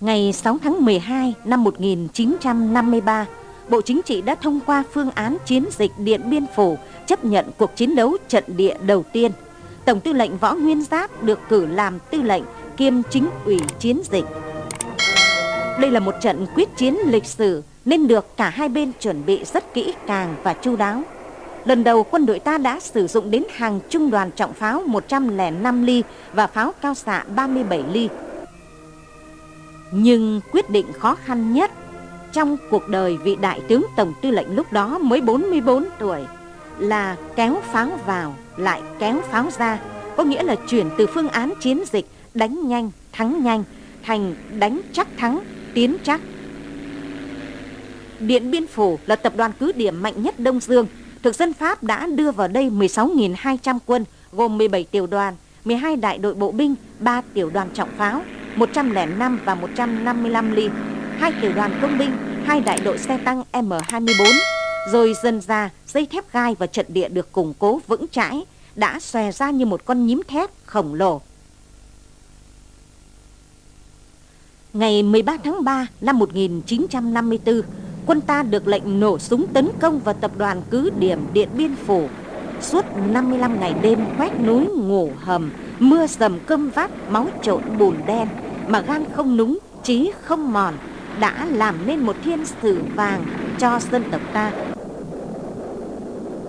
Ngày 6 tháng 12 năm 1953, Bộ Chính trị đã thông qua phương án chiến dịch Điện Biên Phủ chấp nhận cuộc chiến đấu trận địa đầu tiên. Tổng tư lệnh Võ Nguyên Giáp được cử làm tư lệnh kiêm chính ủy chiến dịch. Đây là một trận quyết chiến lịch sử nên được cả hai bên chuẩn bị rất kỹ càng và chu đáo. Lần đầu quân đội ta đã sử dụng đến hàng trung đoàn trọng pháo 105 ly và pháo cao xạ 37 ly. Nhưng quyết định khó khăn nhất trong cuộc đời vị đại tướng tổng tư lệnh lúc đó mới 44 tuổi là kéo pháo vào lại kéo pháo ra, có nghĩa là chuyển từ phương án chiến dịch đánh nhanh, thắng nhanh thành đánh chắc thắng, tiến chắc. Điện Biên Phủ là tập đoàn cứ điểm mạnh nhất Đông Dương. Thực dân Pháp đã đưa vào đây 16.200 quân, gồm 17 tiểu đoàn, 12 đại đội bộ binh, 3 tiểu đoàn trọng pháo, 105 và 155 ly, hai tiểu đoàn công binh, hai đại đội xe tăng M24. Rồi dần ra, dây thép gai và trận địa được củng cố vững chãi, đã xòe ra như một con nhím thép khổng lồ. Ngày 13 tháng 3 năm 1954, quân ta được lệnh nổ súng tấn công vào tập đoàn cứ điểm Điện Biên Phủ. Suốt 55 ngày đêm quét núi ngủ hầm, mưa dầm cơm vắt, máu trộn bùn đen, mà gan không núng, trí không mòn, đã làm nên một thiên sử vàng cho dân tộc ta.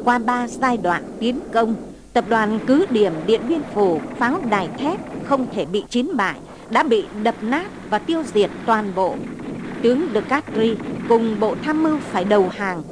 Qua ba giai đoạn tiến công, tập đoàn cứ điểm Điện Biên Phủ pháo đài thép không thể bị chiến bại, đã bị đập nát và tiêu diệt toàn bộ. Tướng De Castri cùng bộ tham mưu phải đầu hàng.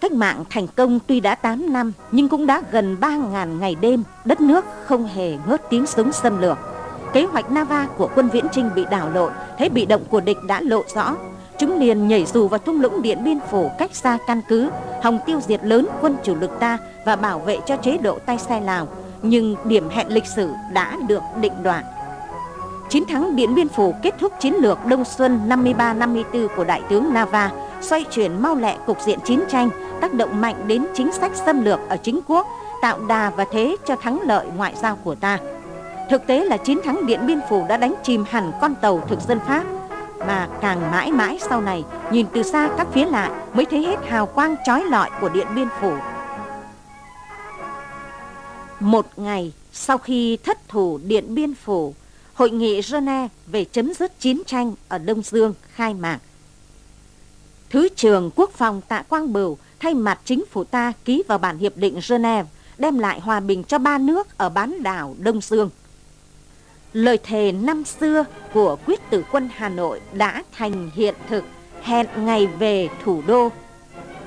Cách mạng thành công tuy đã 8 năm nhưng cũng đã gần 3.000 ngày đêm, đất nước không hề ngớt tiếng súng xâm lược. Kế hoạch Nava của quân Viễn Trinh bị đảo lộn, thế bị động của địch đã lộ rõ. Chúng liền nhảy dù vào thung lũng Điện Biên Phủ cách xa căn cứ, hòng tiêu diệt lớn quân chủ lực ta và bảo vệ cho chế độ tay sai Lào. Nhưng điểm hẹn lịch sử đã được định đoạn. Chiến thắng Điện Biên Phủ kết thúc chiến lược Đông Xuân 53-54 của Đại tướng Nava, xoay chuyển mau lẹ cục diện chiến tranh, tác động mạnh đến chính sách xâm lược ở chính quốc, tạo đà và thế cho thắng lợi ngoại giao của ta. Thực tế là chiến thắng Điện Biên Phủ đã đánh chìm hẳn con tàu thực dân Pháp, mà càng mãi mãi sau này, nhìn từ xa các phía lại mới thấy hết hào quang trói lọi của Điện Biên Phủ. Một ngày sau khi thất thủ Điện Biên Phủ, Hội nghị Geneva về chấm dứt chiến tranh ở Đông Dương khai mạc. Thứ trưởng Quốc phòng Tạ Quang Bửu thay mặt chính phủ ta ký vào bản hiệp định Geneva đem lại hòa bình cho ba nước ở bán đảo Đông Dương. Lời thề năm xưa của quyết tử quân Hà Nội đã thành hiện thực, hẹn ngày về thủ đô.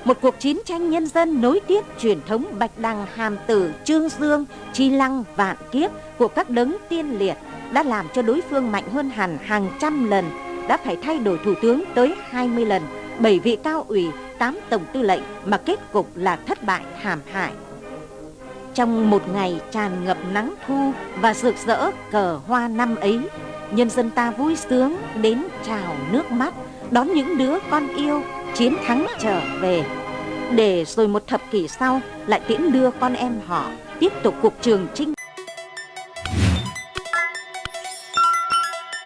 Một cuộc chiến tranh nhân dân nối tiếp truyền thống Bạch Đằng Hàm Tử, Trương Dương, Chi Lăng, Vạn Kiếp của các đấng tiên liệt đã làm cho đối phương mạnh hơn hẳn hàng trăm lần, đã phải thay đổi thủ tướng tới 20 lần, 7 vị cao ủy, 8 tổng tư lệnh mà kết cục là thất bại thảm hại. Trong một ngày tràn ngập nắng thu và rực rỡ cờ hoa năm ấy, nhân dân ta vui sướng đến trào nước mắt, đón những đứa con yêu chiến thắng trở về. Để rồi một thập kỷ sau lại tiễn đưa con em họ tiếp tục cuộc trường chinh